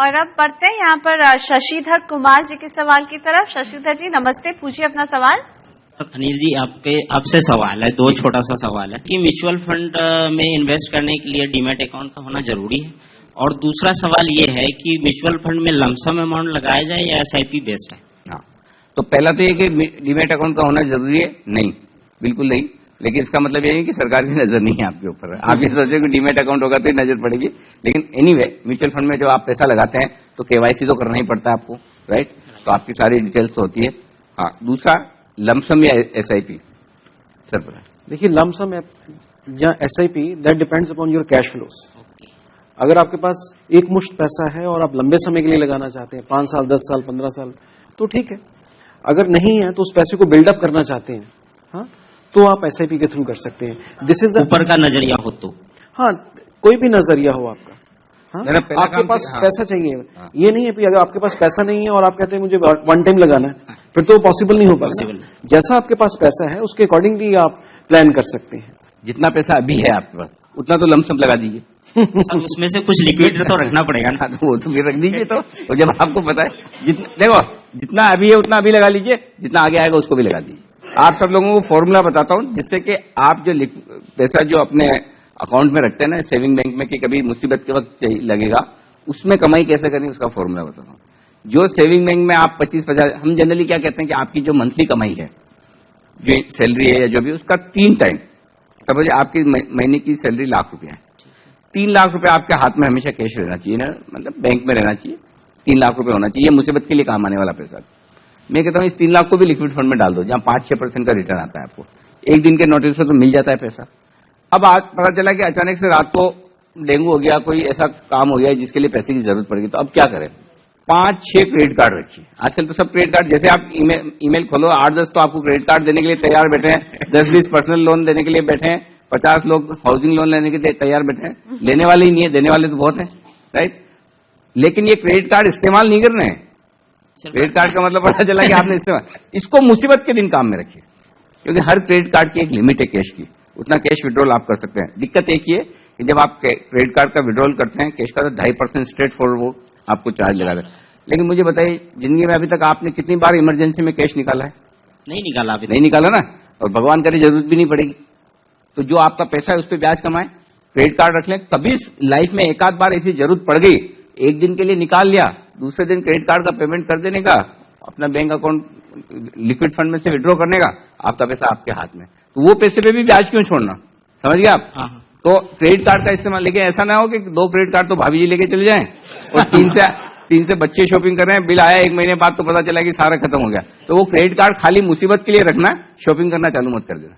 और अब बढ़ते हैं यहाँ पर शशिधर कुमार जी के सवाल की तरफ़। शशिधर जी नमस्ते पूछिए अपना सवाल। अनिल जी आपके आपसे सवाल है दो छोटा सा सवाल है कि म्यूचुअल फंड में इन्वेस्ट करने के लिए डीमेट अकाउंट का होना ज़रूरी है? और दूसरा सवाल ये है कि म्यूचुअल फंड में लमसम अमाउंट लगाया जाए या एस बेस्ड है? हाँ तो पहला तो ये कि डीमेट अकाउंट का होना ज़रूरी है? नहीं बिल्कुल नहीं। लेकिन इसका मतलब ये है कि सरकार की नज़र नहीं है आपके ऊपर। आप ये सोचे कि डीमेट अकाउंट होगा तो ही नज़र पड़ेगी। लेकिन एनीवे म्यूचुअल फंड में जब आप पैसा लगाते हैं तो केवाईसी तो करना ही पड़ता है आपको राइट तो आपकी सारी डिटेल्स होती है। हाँ दूसरा लमसम या एस आई पी सर देखिए लमसम या S I P that depends upon your cash flows अगर आपके पास एक मुश्त पैसा है और आप लंबे समय के लिए लगाना चाहते हैं, पाँच साल, दस साल, पंद्रह साल तो ठीक है। अगर नहीं है तो उस पैसे को बिल्डअप करना चाहते हैं। हाँ? तो आप एस के थ्रू कर सकते हैं. दिस इज़ ऊपर का नज़रिया हो तो। हाँ कोई भी नज़रिया हो आपका। हाँ? आपके पास हाँ। पैसा चाहिए। हाँ। ये नहीं है अगर आपके पास पैसा नहीं है और आप कहते हैं मुझे वन टाइम लगाना है फिर तो पॉसिबल नहीं हो पाएगा जैसा आपके पास पैसा है उसके अकॉर्डिंगली आप प्लान कर सकते हैं। जितना पैसा अभी है आपके पास उतना तो लमसम लगा दीजिए। उसमें से कुछ लिक्विड तो रखना पड़ेगा ना। हाँ, तो वो तो फिर रख दीजिए तो। और जब आपको पता है जितना देखो जितना अभी है उतना अभी लगा लीजिए जितना आगे आएगा उसको भी लगा दीजिए। आप सब लोगों को फॉर्मूला बताता हूँ, जिससे कि आप जो पैसा जो अपने अकाउंट में रखते हैं ना सेविंग बैंक में कि कभी मुसीबत के वक्त लगेगा, उसमें कमाई कैसे करनी उसका फॉर्मूला बताता हूँ। जो सेविंग बैंक में आप पच्चीस, पचास, हम जनरली क्या कहते हैं कि आपकी जो मंथली कमाई है, जो सैलरी है या जो भी, उसका तीन टाइम समझ आपकी महीने की सैलरी लाख रुपया है। तीन लाख रुपए आपके हाथ में हमेशा कैश रहना चाहिए ना मतलब बैंक में रहना चाहिए, तीन लाख रुपए होना चाहिए मुसीबत के लिए काम आने वाला पैसा मैं कहता हूँ, इस तीन लाख को भी लिक्विड फंड में डाल दो, जहाँ पाँच, छह परसेंट का रिटर्न आता है आपको। एक दिन के नोटिस से तो मिल जाता है पैसा। अब आज पता चला कि अचानक से रात को डेंगू हो गया, कोई ऐसा काम हो गया जिसके लिए पैसे की ज़रूरत पड़ेगी तो अब क्या करें? पाँच, छह क्रेडिट कार्ड रखिए। आजकल तो सब क्रेडिट कार्ड जैसे आप ईमेल खोलो, आठ, दस तो आपको क्रेडिट कार्ड देने के लिए तैयार बैठे हैं, दस, बीस पर्सनल लोन देने के लिए बैठे हैं, पचास लोग हाउसिंग लोन लेने के लिए तैयार बैठे हैं। लेने वाले ही नहीं है, देने वाले तो बहुत हैं राइट लेकिन ये क्रेडिट कार्ड इस्तेमाल नहीं कर रहे हैं। क्रेडिट कार्ड का मतलब पता चला कि आपने इस्तेमाल इसको मुसीबत के दिन काम में रखिए। क्योंकि हर क्रेडिट कार्ड की एक लिमिट है कैश की। उतना कैश विड्रॉल आप कर सकते हैं। दिक्कत एक ही है कि जब आप क्रेडिट कार्ड का विड्रॉल करते हैं कैश का तो ढाई परसेंट स्ट्रेट फॉरवर्ड आपको चार्ज लगा दें लेकिन मुझे बताइए ज़िंदगी में अभी तक आपने कितनी बार इमरजेंसी में कैश निकाला है? नहीं निकाला अभी नहीं निकाला ना? और भगवान करे ज़रूरत भी नहीं पड़ेगी। तो जो आपका पैसा है उस पर ब्याज कमाए। क्रेडिट कार्ड रख लें। कभी लाइफ में एक आध बार ऐसी ज़रूरत पड़ गई। एक दिन के लिए निकाल लिया। दूसरे दिन क्रेडिट कार्ड का पेमेंट कर देने का अपना बैंक अकाउंट लिक्विड फंड में से विड्रॉ करने का आपका पैसा आपके हाथ में। तो वो पैसे पे भी ब्याज क्यों छोड़ना? समझ गए आप? हाँ हाँ। तो क्रेडिट कार्ड का इस्तेमाल लेकिन ऐसा ना हो कि दो क्रेडिट कार्ड तो भाभी जी लेके चले जाएँ और तीन से तीन से बच्चे शॉपिंग कर रहे हैं बिल आया एक महीने बाद तो पता चला कि सारा खत्म हो गया। तो वो क्रेडिट कार्ड खाली मुसीबत के लिए रखना शॉपिंग करना चालू मत कर देना।